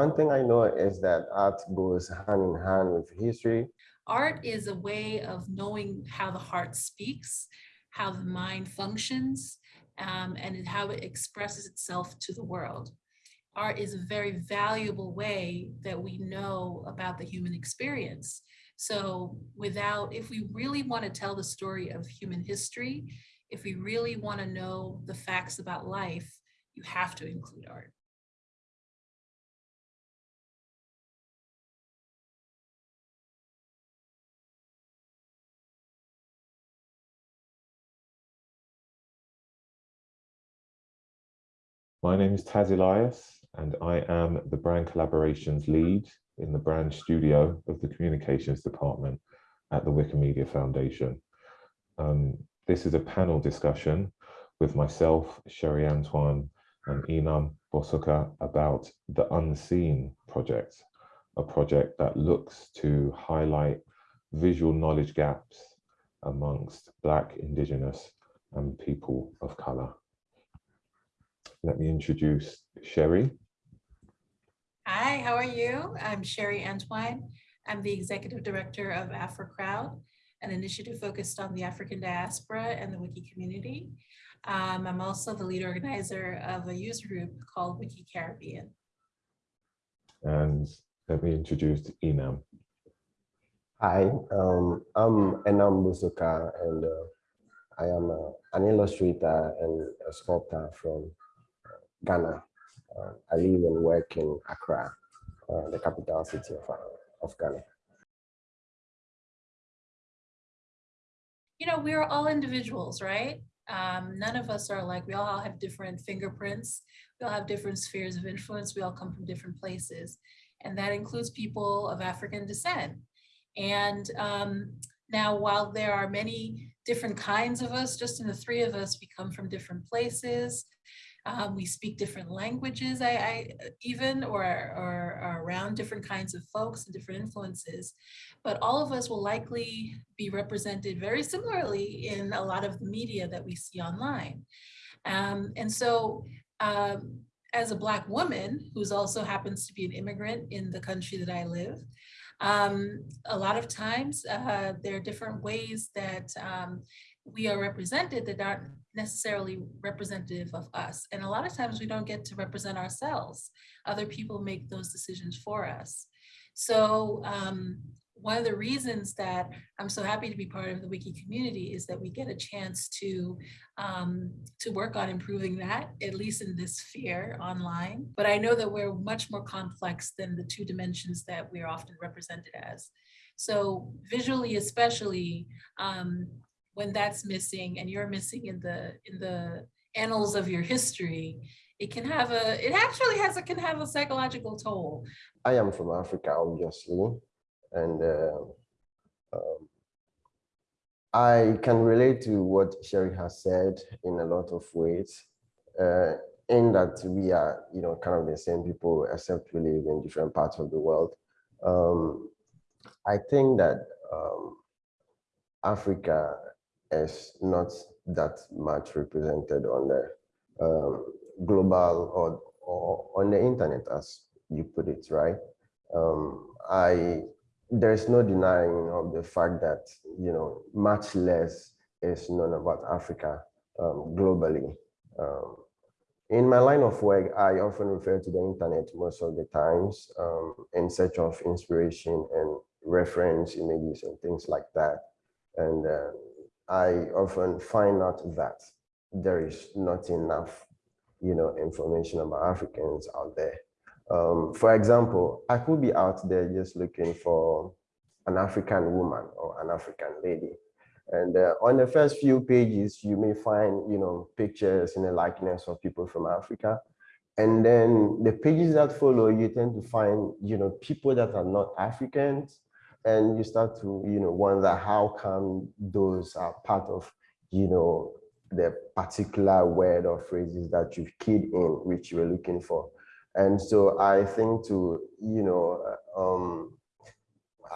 one thing I know is that art goes hand in hand with history. Art is a way of knowing how the heart speaks, how the mind functions, um, and how it expresses itself to the world. Art is a very valuable way that we know about the human experience. So without, if we really want to tell the story of human history, if we really want to know the facts about life, you have to include art. My name is Taz Elias, and I am the brand collaborations lead in the brand studio of the communications department at the Wikimedia Foundation. Um, this is a panel discussion with myself, Sherry Antoine, and Inam Bosuka about the Unseen project, a project that looks to highlight visual knowledge gaps amongst Black, Indigenous, and people of colour let me introduce Sherry. Hi, how are you? I'm Sherry Antoine. I'm the Executive Director of AfroCrowd, an initiative focused on the African diaspora and the Wiki community. Um, I'm also the lead organizer of a user group called Wiki Caribbean. And let me introduce Inam. Hi, um, I'm Enam Busuka and uh, I am uh, an illustrator and a sculptor from Ghana. Uh, I live and work in Accra, uh, the capital city of, uh, of Ghana. You know, we're all individuals, right? Um, none of us are like, we all have different fingerprints. We all have different spheres of influence. We all come from different places. And that includes people of African descent. And um, now, while there are many different kinds of us, just in the three of us, we come from different places. Um, we speak different languages, I, I even, or, or, around different kinds of folks and different influences. But all of us will likely be represented very similarly in a lot of the media that we see online. Um, and so um, as a Black woman, who's also happens to be an immigrant in the country that I live, um, a lot of times uh, there are different ways that um, we are represented that aren't necessarily representative of us. And a lot of times we don't get to represent ourselves. Other people make those decisions for us. So um, one of the reasons that I'm so happy to be part of the wiki community is that we get a chance to um, to work on improving that, at least in this sphere online. But I know that we're much more complex than the two dimensions that we're often represented as. So visually, especially, um, when that's missing and you're missing in the in the annals of your history, it can have a, it actually has, it can have a psychological toll. I am from Africa, obviously, and uh, um, I can relate to what Sherry has said in a lot of ways, uh, in that we are, you know, kind of the same people, except we live in different parts of the world. Um, I think that um, Africa is not that much represented on the um, global or, or on the internet, as you put it, right? Um, I there's no denying of the fact that you know much less is known about Africa um, globally. Um, in my line of work, I often refer to the internet most of the times um, in search of inspiration and reference images and things like that. And uh, I often find out that there is not enough, you know, information about Africans out there. Um, for example, I could be out there just looking for an African woman or an African lady. And uh, on the first few pages, you may find, you know, pictures and the likeness of people from Africa. And then the pages that follow, you tend to find, you know, people that are not Africans, and you start to you know wonder how come those are part of you know the particular word or phrases that you've keyed in which you were looking for and so i think to you know um,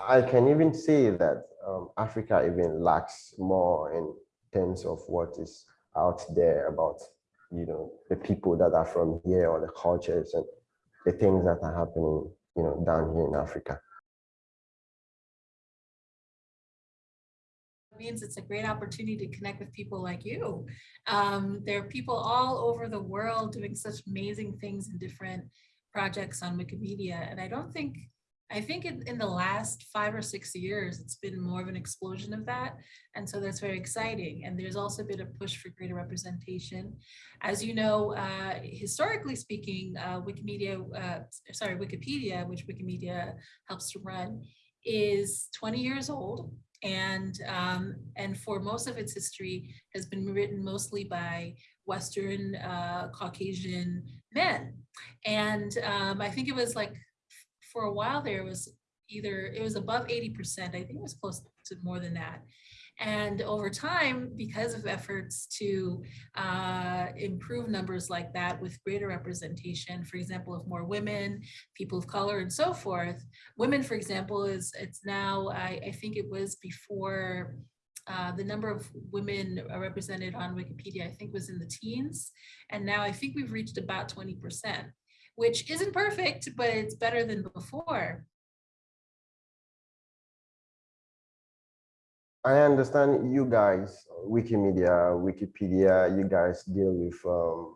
i can even say that um, africa even lacks more in terms of what is out there about you know the people that are from here or the cultures and the things that are happening, you know, down here in Africa. Means it's a great opportunity to connect with people like you. Um, there are people all over the world doing such amazing things in different projects on Wikimedia. And I don't think, I think in, in the last five or six years, it's been more of an explosion of that. And so that's very exciting. And there's also been a push for greater representation. As you know, uh, historically speaking, uh, Wikimedia, uh, sorry, Wikipedia, which Wikimedia helps to run, is 20 years old and um, and for most of its history has been written mostly by Western uh, Caucasian men. And um, I think it was like for a while there it was either it was above 80%, I think it was close to more than that. And over time, because of efforts to uh, improve numbers like that with greater representation, for example, of more women, people of color and so forth, women, for example, is it's now, I, I think it was before uh, the number of women represented on Wikipedia, I think was in the teens. And now I think we've reached about 20%, which isn't perfect, but it's better than before. I understand you guys, Wikimedia, Wikipedia, you guys deal with um,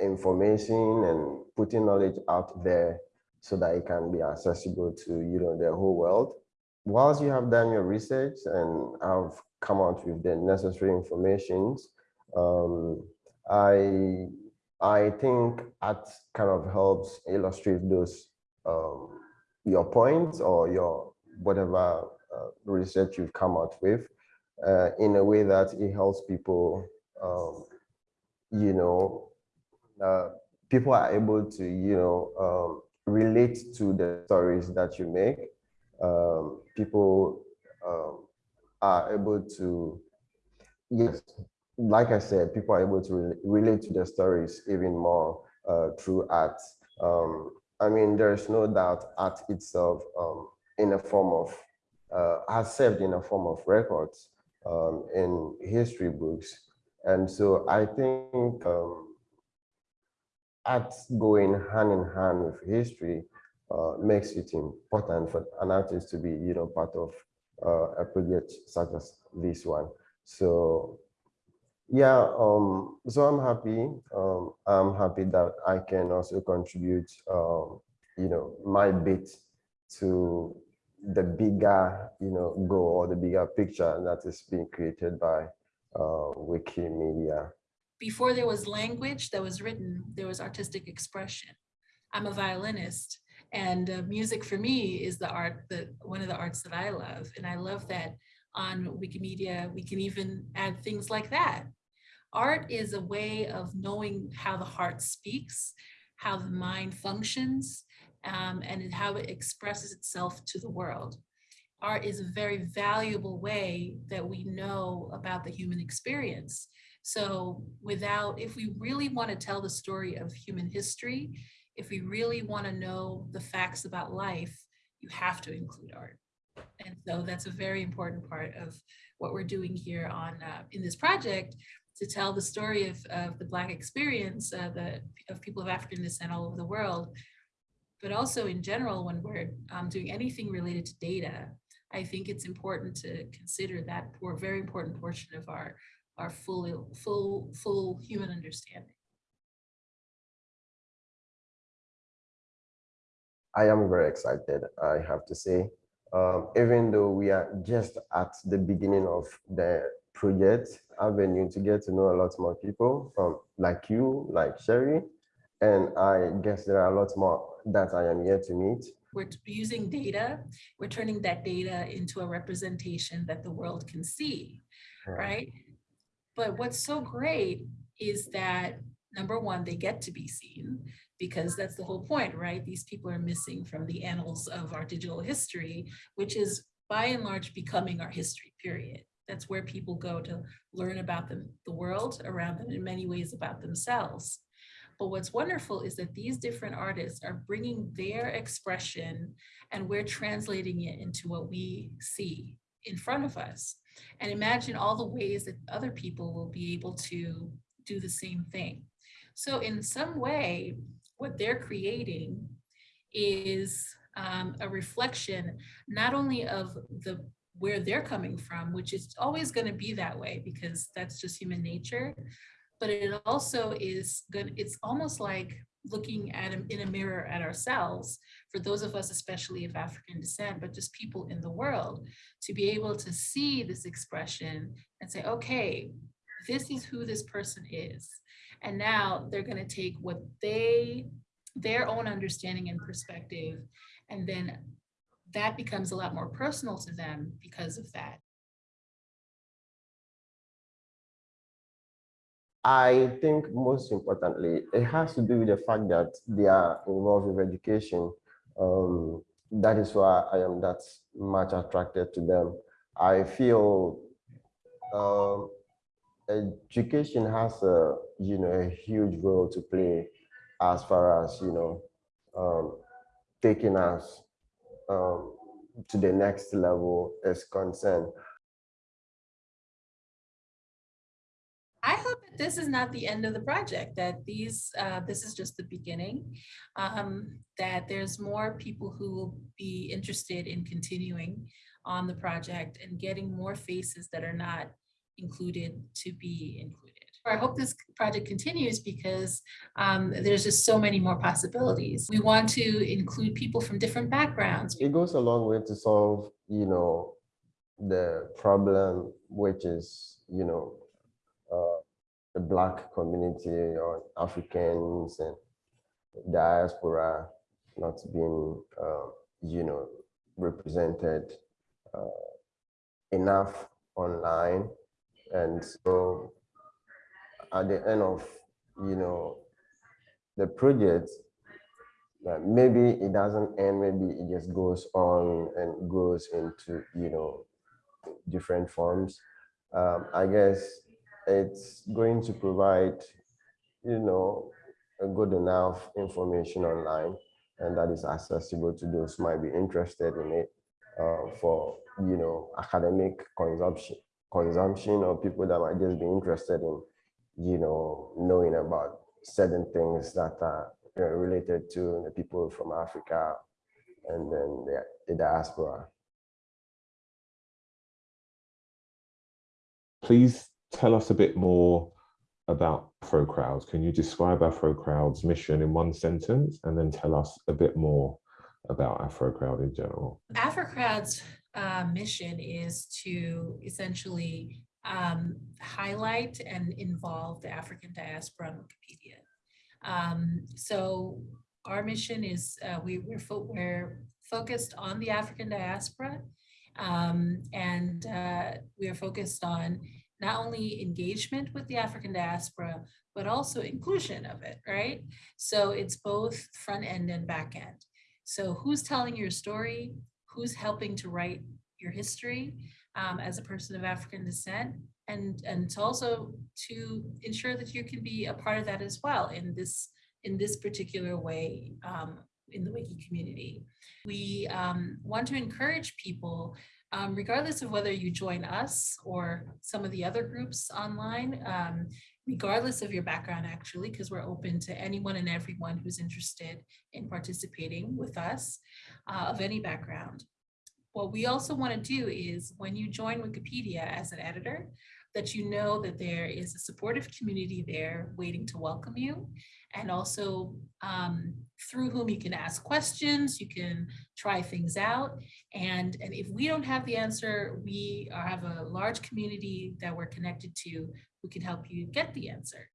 information and putting knowledge out there so that it can be accessible to you know the whole world. Whilst you have done your research and have come out with the necessary information, um, I I think that kind of helps illustrate those um, your points or your whatever research you've come out with uh, in a way that it helps people, um, you know, uh, people are able to, you know, um, relate to the stories that you make. Um, people um, are able to, yes, like I said, people are able to re relate to the stories even more uh, through art. Um, I mean, there's no doubt art itself um, in a form of uh, has served in a form of records um, in history books. And so I think um, art going hand in hand with history uh, makes it important for an artist to be, you know, part of uh, a project such as this one. So yeah, um, so I'm happy. Um, I'm happy that I can also contribute, um, you know, my bit to the bigger, you know, goal or the bigger picture that is being created by uh, Wikimedia. Before there was language that was written, there was artistic expression. I'm a violinist and uh, music for me is the art that one of the arts that I love. And I love that on Wikimedia, we can even add things like that. Art is a way of knowing how the heart speaks, how the mind functions, um, and how it expresses itself to the world. Art is a very valuable way that we know about the human experience. So without, if we really want to tell the story of human history, if we really want to know the facts about life, you have to include art. And so that's a very important part of what we're doing here on uh, in this project to tell the story of, of the Black experience uh, the, of people of African descent all over the world but also in general, when we're um, doing anything related to data, I think it's important to consider that for very important portion of our, our full, full, full human understanding. I am very excited, I have to say. Um, even though we are just at the beginning of the project avenue to get to know a lot more people um, like you, like Sherry, and I guess there are a lot more that I am yet to meet. We're using data, we're turning that data into a representation that the world can see, right? But what's so great is that number one, they get to be seen because that's the whole point, right? These people are missing from the annals of our digital history, which is by and large becoming our history, period. That's where people go to learn about them, the world around them, in many ways about themselves. But what's wonderful is that these different artists are bringing their expression and we're translating it into what we see in front of us. And imagine all the ways that other people will be able to do the same thing. So in some way, what they're creating is um, a reflection not only of the where they're coming from, which is always going to be that way because that's just human nature. But it also is good. It's almost like looking at in a mirror at ourselves for those of us, especially of African descent, but just people in the world, to be able to see this expression and say, okay, this is who this person is. And now they're going to take what they, their own understanding and perspective, and then that becomes a lot more personal to them because of that. I think most importantly, it has to do with the fact that they are involved with education. Um, that is why I am that much attracted to them. I feel um, education has a you know a huge role to play as far as you know um, taking us um, to the next level is concerned. This is not the end of the project, that these, uh, this is just the beginning. um, That there's more people who will be interested in continuing on the project and getting more faces that are not included to be included. I hope this project continues because um, there's just so many more possibilities. We want to include people from different backgrounds. it goes a long way to solve, you know, the problem, which is, you know, the black community or Africans and diaspora not being, uh, you know, represented uh, enough online. And so at the end of, you know, the project, that maybe it doesn't end, maybe it just goes on and goes into, you know, different forms. Um, I guess it's going to provide, you know, a good enough information online and that is accessible to those who might be interested in it uh, for, you know, academic consumption, consumption or people that might just be interested in, you know, knowing about certain things that are you know, related to the people from Africa and then the, the diaspora. Please tell us a bit more about Afro Crowds. Can you describe Afro Crowd's mission in one sentence and then tell us a bit more about Afro Crowd in general? AfroCrowd's uh, mission is to essentially um, highlight and involve the African diaspora on Wikipedia. Um, so our mission is uh, we, we're, fo- we're focused on the African diaspora um, and uh, we are focused on not only engagement with the African diaspora, but also inclusion of it, right? So it's both front end and back end. So who's telling your story? Who's helping to write your history um, as a person of African descent? And, and to also to ensure that you can be a part of that as well in this, in this particular way um, in the Wiki community. We um, want to encourage people um, regardless of whether you join us or some of the other groups online, um, regardless of your background, actually, because we're open to anyone and everyone who's interested in participating with us uh, of any background. What we also want to do is when you join Wikipedia as an editor, that you know that there is a supportive community there waiting to welcome you and also um, through whom you can ask questions, you can try things out. And, and if we don't have the answer, we have a large community that we're connected to who can help you get the answer.